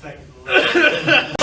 Thank you.